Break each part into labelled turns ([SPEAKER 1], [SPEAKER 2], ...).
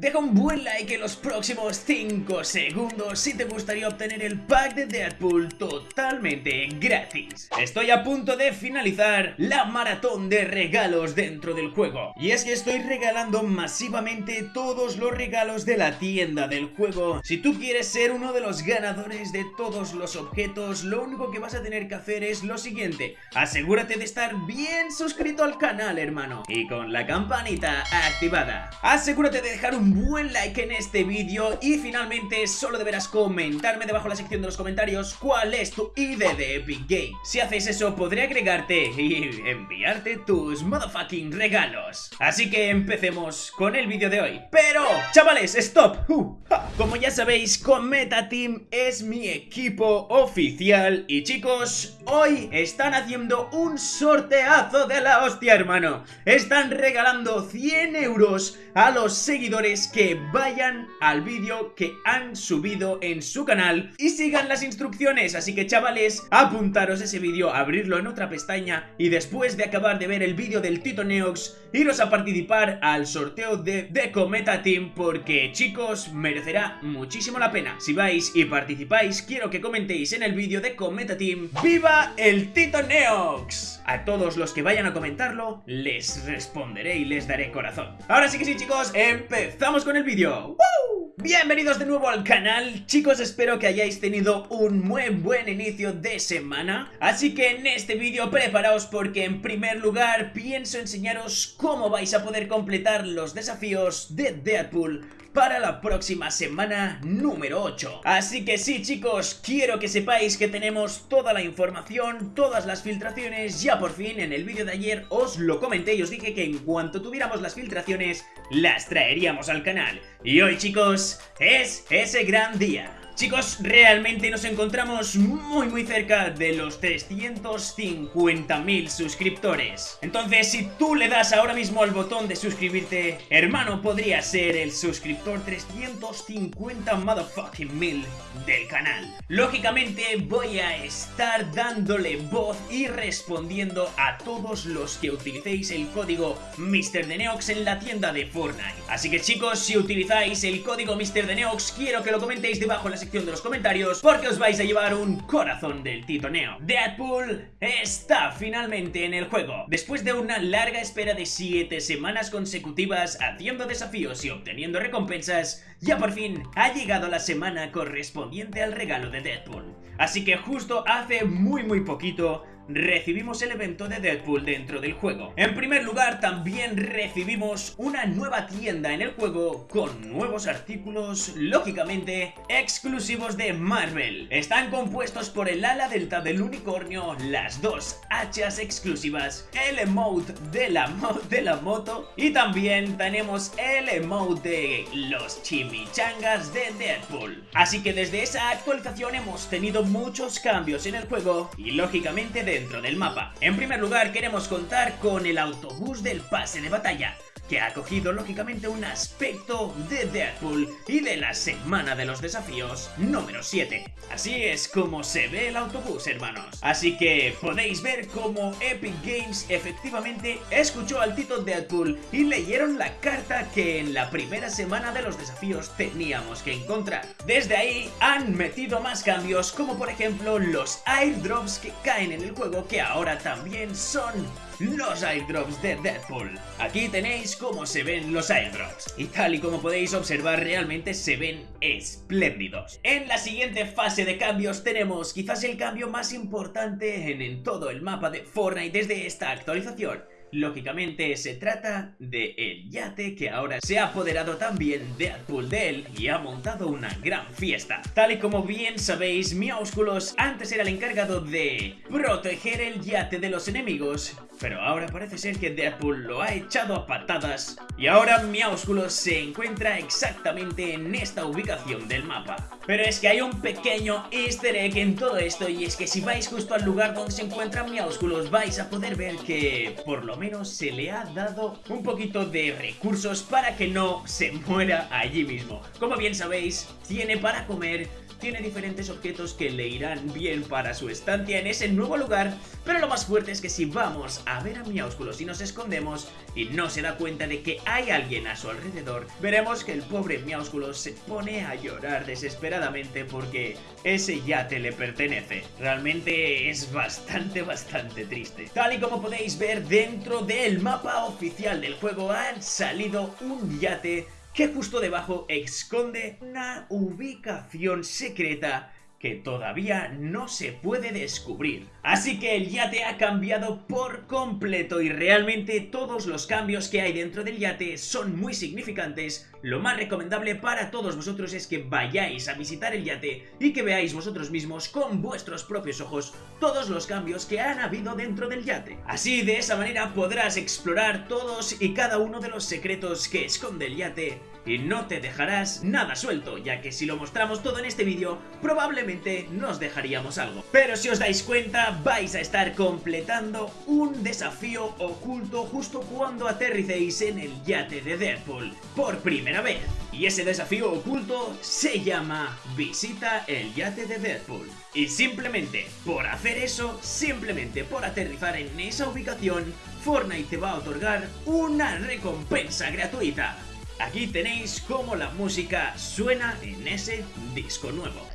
[SPEAKER 1] Deja un buen like en los próximos 5 segundos si te gustaría obtener el pack de Deadpool totalmente gratis. Estoy a punto de finalizar la maratón de regalos dentro del juego. Y es que estoy regalando masivamente todos los regalos de la tienda del juego. Si tú quieres ser uno de los ganadores de todos los objetos, lo único que vas a tener que hacer es lo siguiente. Asegúrate de estar bien suscrito al canal, hermano. Y con la campanita activada. Asegúrate de dejar un buen like en este vídeo y finalmente solo deberás comentarme debajo en la sección de los comentarios cuál es tu ID de Epic Games. Si haces eso podré agregarte y enviarte tus motherfucking regalos. Así que empecemos con el vídeo de hoy. Pero, chavales, stop. Uh, Como ya sabéis, Cometa Team es mi equipo oficial y chicos, hoy están haciendo un sorteazo de la hostia, hermano. Están regalando 100 euros a los seguidores que vayan al vídeo que han subido en su canal y sigan las instrucciones. Así que chavales, apuntaros ese vídeo, abrirlo en otra pestaña y después de acabar de ver el vídeo del Tito Neox, iros a participar al sorteo de The Cometa Team porque chicos, merecerá muchísimo la pena. Si vais y participáis, quiero que comentéis en el vídeo de Cometa Team ¡Viva el Tito Neox! A todos los que vayan a comentarlo, les responderé y les daré corazón. Ahora sí que sí chicos, empezamos con el vídeo. Bienvenidos de nuevo al canal, chicos espero que hayáis tenido un muy buen inicio de semana Así que en este vídeo preparaos porque en primer lugar pienso enseñaros cómo vais a poder completar los desafíos de Deadpool para la próxima semana número 8 Así que sí chicos, quiero que sepáis que tenemos toda la información, todas las filtraciones. Ya por fin en el vídeo de ayer os lo comenté y os dije que en cuanto tuviéramos las filtraciones las traeríamos al canal. Y hoy chicos, es ese gran día Chicos, realmente nos encontramos muy muy cerca de los 350.000 suscriptores. Entonces, si tú le das ahora mismo al botón de suscribirte Hermano, podría ser el suscriptor 350 motherfucking mil del canal. Lógicamente voy a estar dándole voz y respondiendo a todos los que utilicéis el código MrDeneox en la tienda de Fortnite. Así que chicos, si utilizáis el código MrDeneox, quiero que lo comentéis debajo en la sección de los comentarios porque os vais a llevar un corazón del titoneo. Deadpool está finalmente en el juego. Después de una larga espera de 7 semanas consecutivas haciendo desafíos y obteniendo recompensas, ya por fin ha llegado la semana correspondiente al regalo de Deadpool. Así que justo hace muy muy poquito recibimos el evento de Deadpool dentro del juego. En primer lugar, también recibimos una nueva tienda en el juego con nuevos artículos, lógicamente, exclusivos de Marvel. Están compuestos por el ala delta del unicornio, las dos hachas exclusivas, el emote de la, de la moto y también tenemos el emote de los chimichangas de Deadpool. Así que desde esa actualización hemos tenido muchos cambios en el juego y lógicamente de del mapa. En primer lugar queremos contar con el autobús del pase de batalla, que ha cogido lógicamente un aspecto de Deadpool y de la semana de los desafíos número 7. Así es como se ve el autobús, hermanos. Así que podéis ver cómo Epic Games efectivamente escuchó al Tito Deadpool y leyeron la carta que en la primera semana de los desafíos teníamos que encontrar. Desde ahí han metido más cambios como por ejemplo los airdrops que caen en el juego que ahora también son los airdrops de Deadpool. Aquí tenéis cómo se ven los airdrops. Y tal y como podéis observar realmente se ven espléndidos. En la siguiente fase de cambios tenemos quizás el cambio más importante en, en todo el mapa de Fortnite desde esta actualización Lógicamente se trata de el yate que ahora se ha apoderado también de Deadpool de él y ha montado una gran fiesta. Tal y como bien sabéis, Miaúsculos antes era el encargado de proteger el yate de los enemigos, pero ahora parece ser que Deadpool lo ha echado a patadas y ahora Miaúsculos se encuentra exactamente en esta ubicación del mapa. Pero es que hay un pequeño easter egg en todo esto y es que si vais justo al lugar donde se encuentra Miaúsculos vais a poder ver que por lo menos se le ha dado un poquito de recursos para que no se muera allí mismo. Como bien sabéis, tiene para comer, tiene diferentes objetos que le irán bien para su estancia en ese nuevo lugar, pero lo más fuerte es que si vamos a ver a Miaúsculo si nos escondemos y no se da cuenta de que hay alguien a su alrededor, veremos que el pobre Miaúsculo se pone a llorar desesperadamente porque ese yate le pertenece. Realmente es bastante, bastante triste. Tal y como podéis ver dentro del mapa oficial del juego han salido un yate que justo debajo esconde una ubicación secreta que todavía no se puede descubrir. Así que el yate ha cambiado por completo y realmente todos los cambios que hay dentro del yate son muy significantes. Lo más recomendable para todos vosotros es que vayáis a visitar el yate y que veáis vosotros mismos con vuestros propios ojos todos los cambios que han habido dentro del yate. Así de esa manera podrás explorar todos y cada uno de los secretos que esconde el yate y no te dejarás nada suelto, ya que si lo mostramos todo en este vídeo, probablemente nos dejaríamos algo. Pero si os dais cuenta, vais a estar completando un desafío oculto justo cuando aterricéis en el yate de Deadpool, por primera vez. Y ese desafío oculto se llama Visita el yate de Deadpool. Y simplemente por hacer eso, simplemente por aterrizar en esa ubicación, Fortnite te va a otorgar una recompensa gratuita. Aquí tenéis cómo la música suena en ese disco nuevo.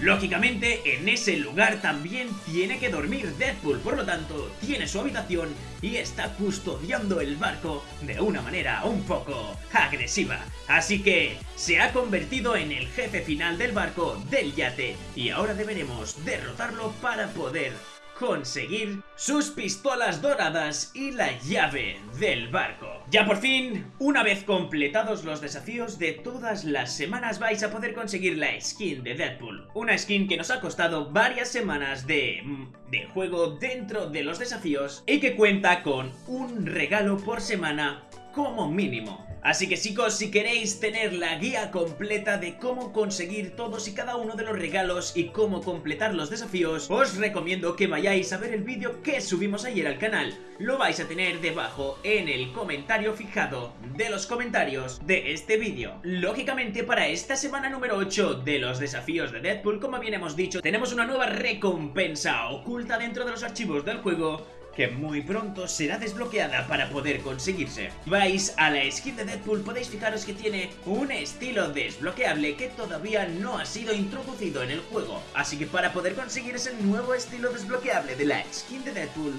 [SPEAKER 1] Lógicamente, en ese lugar también tiene que dormir Deadpool, por lo tanto, tiene su habitación y está custodiando el barco de una manera un poco agresiva. Así que se ha convertido en el jefe final del barco del yate y ahora deberemos derrotarlo para poder conseguir sus pistolas doradas y la llave del barco. Ya por fin, una vez completados los desafíos de todas las semanas vais a poder conseguir la skin de Deadpool. Una skin que nos ha costado varias semanas de, mm, de juego dentro de los desafíos y que cuenta con un regalo por semana como mínimo. Así que chicos, si queréis tener la guía completa de cómo conseguir todos y cada uno de los regalos y cómo completar los desafíos, os recomiendo que vayáis a ver el vídeo que subimos ayer al canal. Lo vais a tener debajo en el comentario fijado de los comentarios de este vídeo. Lógicamente para esta semana número 8 de los desafíos de Deadpool, como bien hemos dicho, tenemos una nueva recompensa oculta dentro de los archivos del juego que muy pronto será desbloqueada para poder conseguirse. Vais a la skin de Deadpool, podéis fijaros que tiene un estilo desbloqueable que todavía no ha sido introducido en el juego. Así que para poder conseguir ese nuevo estilo desbloqueable de la skin de Deadpool,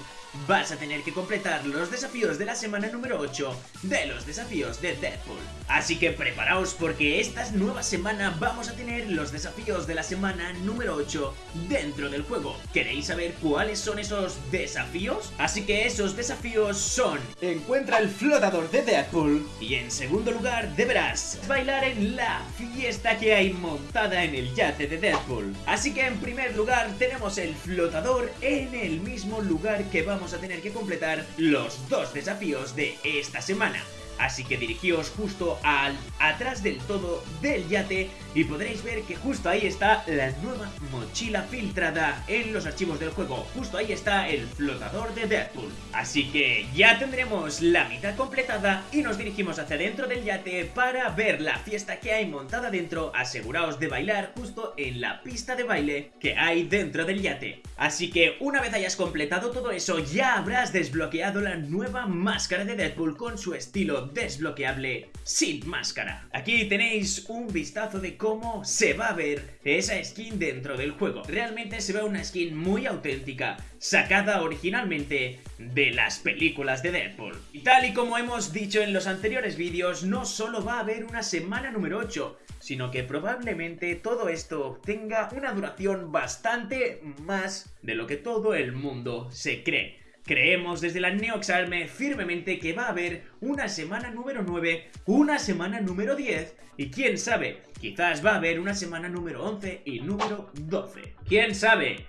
[SPEAKER 1] vas a tener que completar los desafíos de la semana número 8 de los desafíos de Deadpool. Así que preparaos porque esta nueva semana vamos a tener los desafíos de la semana número 8 dentro del juego. ¿Queréis saber cuáles son esos desafíos? Así que esos desafíos son Encuentra el flotador de Deadpool y en segundo lugar deberás bailar en la fiesta que hay montada en el yate de Deadpool. Así que en primer lugar tenemos el flotador en el mismo lugar que vamos vamos a tener que completar los dos desafíos de esta semana. Así que dirigíos justo al atrás del todo del yate y podréis ver que justo ahí está la nueva mochila filtrada en los archivos del juego. Justo ahí está el flotador de Deadpool. Así que ya tendremos la mitad completada y nos dirigimos hacia dentro del yate para ver la fiesta que hay montada dentro. Aseguraos de bailar justo en la pista de baile que hay dentro del yate. Así que una vez hayas completado todo eso ya habrás desbloqueado la nueva máscara de Deadpool con su estilo desbloqueable sin máscara. Aquí tenéis un vistazo de cómo se va a ver esa skin dentro del juego. Realmente se ve una skin muy auténtica, sacada originalmente de las películas de Deadpool. Y tal y como hemos dicho en los anteriores vídeos, no solo va a haber una semana número 8, sino que probablemente todo esto tenga una duración bastante más de lo que todo el mundo se cree. Creemos desde la Neoxarme firmemente que va a haber una semana número 9, una semana número 10 y quién sabe, quizás va a haber una semana número 11 y número 12. ¿Quién sabe?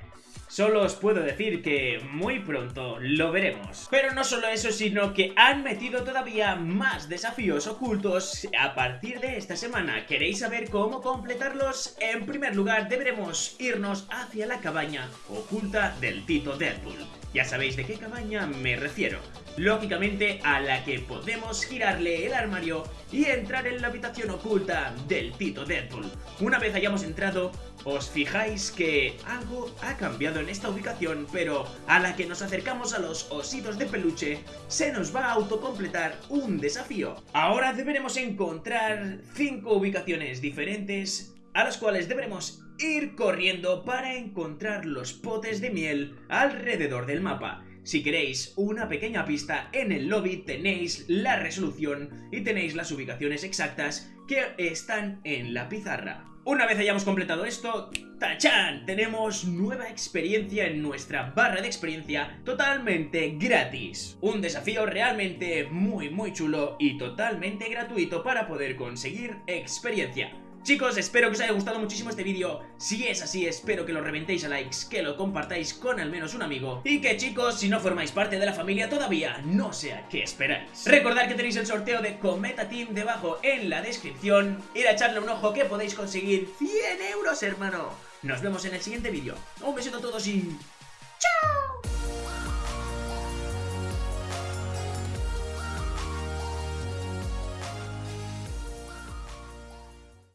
[SPEAKER 1] Solo os puedo decir que muy pronto lo veremos. Pero no solo eso, sino que han metido todavía más desafíos ocultos a partir de esta semana. ¿Queréis saber cómo completarlos? En primer lugar, deberemos irnos hacia la cabaña oculta del Tito Deadpool. Ya sabéis de qué cabaña me refiero. Lógicamente a la que podemos girarle el armario y entrar en la habitación oculta del Tito Deadpool. Una vez hayamos entrado, os fijáis que algo ha cambiado en esta ubicación, pero a la que nos acercamos a los ositos de peluche, se nos va a autocompletar un desafío. Ahora deberemos encontrar 5 ubicaciones diferentes a las cuales deberemos ir corriendo para encontrar los potes de miel alrededor del mapa. Si queréis una pequeña pista, en el lobby tenéis la resolución y tenéis las ubicaciones exactas que están en la pizarra. Una vez hayamos completado esto, ¡tachán! Tenemos nueva experiencia en nuestra barra de experiencia totalmente gratis. Un desafío realmente muy muy chulo y totalmente gratuito para poder conseguir experiencia. Chicos, espero que os haya gustado muchísimo este vídeo. Si es así, espero que lo reventéis a likes, que lo compartáis con al menos un amigo. Y que chicos, si no formáis parte de la familia todavía, no sé a qué esperáis. Recordad que tenéis el sorteo de Cometa Team debajo en la descripción. Ir a echarle un ojo que podéis conseguir 100 euros, hermano. Nos vemos en el siguiente vídeo. Un besito a todos y... ¡Chao!